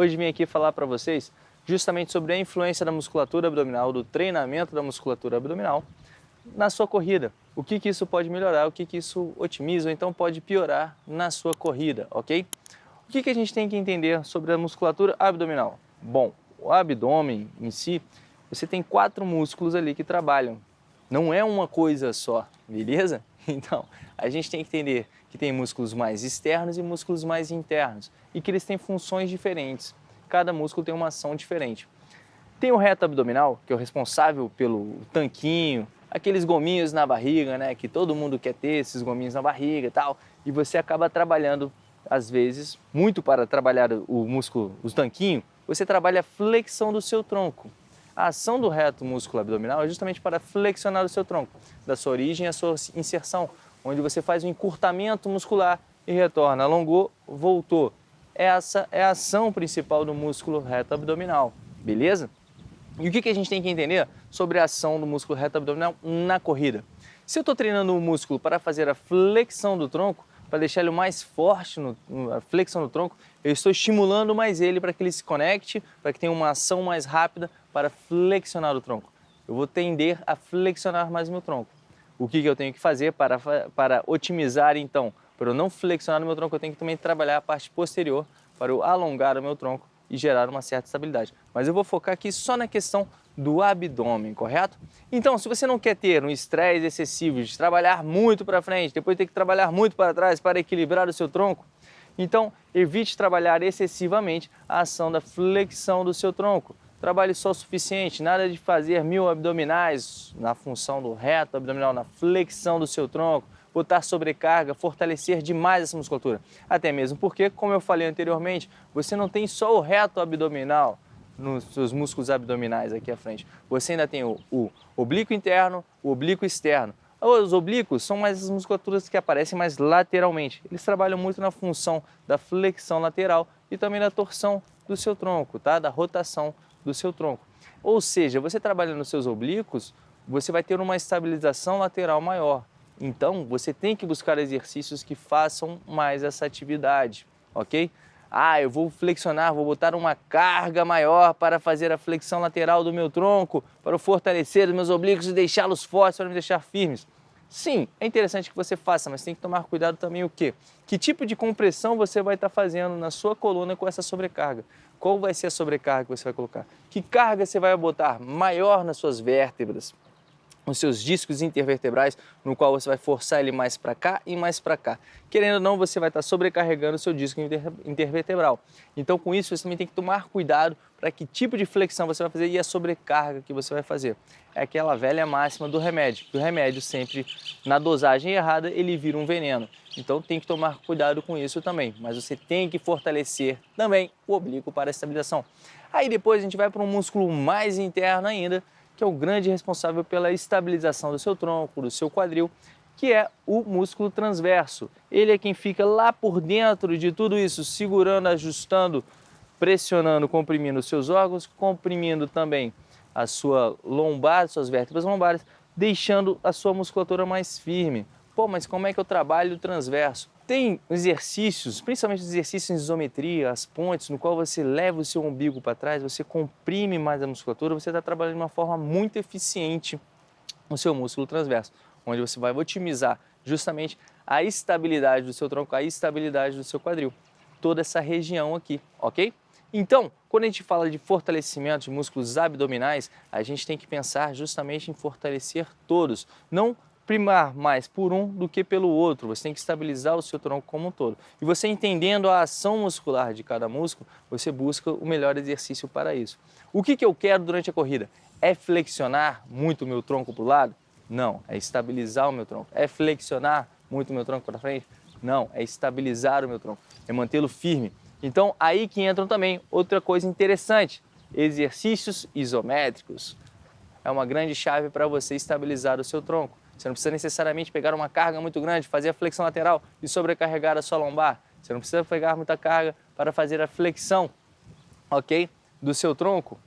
Hoje vim aqui falar para vocês justamente sobre a influência da musculatura abdominal, do treinamento da musculatura abdominal na sua corrida. O que, que isso pode melhorar, o que, que isso otimiza ou então pode piorar na sua corrida, ok? O que, que a gente tem que entender sobre a musculatura abdominal? Bom, o abdômen em si, você tem quatro músculos ali que trabalham. Não é uma coisa só, beleza? Então, a gente tem que entender que tem músculos mais externos e músculos mais internos e que eles têm funções diferentes. Cada músculo tem uma ação diferente. Tem o reto abdominal, que é o responsável pelo tanquinho, aqueles gominhos na barriga, né? Que todo mundo quer ter esses gominhos na barriga e tal. E você acaba trabalhando, às vezes, muito para trabalhar o músculo, o tanquinho, você trabalha a flexão do seu tronco. A ação do reto músculo abdominal é justamente para flexionar o seu tronco, da sua origem à sua inserção, onde você faz um encurtamento muscular e retorna, alongou, voltou. Essa é a ação principal do músculo reto abdominal, beleza? E o que, a gente tem que entender sobre a ação do músculo reto abdominal na corrida? Se eu estou treinando o músculo para fazer a flexão do tronco, para deixar ele mais forte, no, a flexão do tronco, eu estou estimulando mais ele para que ele se conecte, para que tenha uma ação mais rápida para flexionar o tronco. Eu vou tender a flexionar mais meu tronco. O que, que eu tenho que fazer para, para otimizar então? Para eu não flexionar o meu tronco, eu tenho que também trabalhar a parte posterior para eu alongar o meu tronco e gerar uma certa estabilidade. Mas eu vou focar aqui só na questão do abdômen, correto? Então, se você não quer ter um estresse excessivo de trabalhar muito para frente, depois ter que trabalhar muito para trás para equilibrar o seu tronco, então evite trabalhar excessivamente a ação da flexão do seu tronco. Trabalhe só o suficiente, nada de fazer mil abdominais na função do reto abdominal, na flexão do seu tronco, botar sobrecarga, fortalecer demais essa musculatura. Até mesmo porque, como eu falei anteriormente, você não tem só o reto abdominal nos seus músculos abdominais aqui à frente. Você ainda tem o, o oblíquo interno, o oblíquo externo. Os oblíquos são mais as musculaturas que aparecem mais lateralmente. Eles trabalham muito na função da flexão lateral e também da torção do seu tronco, tá? da rotação do seu tronco. Ou seja, você trabalhando nos seus oblíquos, você vai ter uma estabilização lateral maior. Então, você tem que buscar exercícios que façam mais essa atividade, ok? Ah, eu vou flexionar, vou botar uma carga maior para fazer a flexão lateral do meu tronco, para fortalecer os meus oblíquos e deixá-los fortes, para me deixar firmes. Sim, é interessante que você faça, mas tem que tomar cuidado também o quê? Que tipo de compressão você vai estar fazendo na sua coluna com essa sobrecarga? Qual vai ser a sobrecarga que você vai colocar? Que carga você vai botar maior nas suas vértebras? Os seus discos intervertebrais, no qual você vai forçar ele mais para cá e mais para cá. Querendo ou não, você vai estar sobrecarregando o seu disco inter intervertebral. Então, com isso, você também tem que tomar cuidado para que tipo de flexão você vai fazer e a sobrecarga que você vai fazer. É aquela velha máxima do remédio. O remédio sempre, na dosagem errada, ele vira um veneno. Então, tem que tomar cuidado com isso também. Mas você tem que fortalecer também o oblíquo para a estabilização. Aí depois a gente vai para um músculo mais interno ainda, que é o grande responsável pela estabilização do seu tronco, do seu quadril, que é o músculo transverso. Ele é quem fica lá por dentro de tudo isso, segurando, ajustando, pressionando, comprimindo os seus órgãos, comprimindo também a sua lombar, suas vértebras lombares, deixando a sua musculatura mais firme. Pô, mas como é que eu trabalho o transverso? Tem exercícios, principalmente exercícios em isometria, as pontes, no qual você leva o seu umbigo para trás, você comprime mais a musculatura, você está trabalhando de uma forma muito eficiente o seu músculo transverso, onde você vai otimizar justamente a estabilidade do seu tronco, a estabilidade do seu quadril, toda essa região aqui, ok? Então, quando a gente fala de fortalecimento de músculos abdominais, a gente tem que pensar justamente em fortalecer todos, não primar mais por um do que pelo outro, você tem que estabilizar o seu tronco como um todo. E você entendendo a ação muscular de cada músculo, você busca o melhor exercício para isso. O que, que eu quero durante a corrida? É flexionar muito o meu tronco para o lado? Não, é estabilizar o meu tronco. É flexionar muito o meu tronco para frente? Não, é estabilizar o meu tronco, é mantê-lo firme. Então, aí que entram também outra coisa interessante, exercícios isométricos. É uma grande chave para você estabilizar o seu tronco. Você não precisa necessariamente pegar uma carga muito grande, fazer a flexão lateral e sobrecarregar a sua lombar. Você não precisa pegar muita carga para fazer a flexão, ok? Do seu tronco.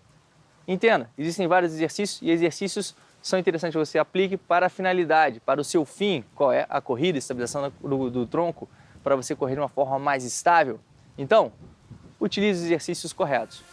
Entenda, existem vários exercícios e exercícios são interessantes que você aplique para a finalidade, para o seu fim, qual é a corrida, estabilização do, do tronco, para você correr de uma forma mais estável. Então, utilize os exercícios corretos.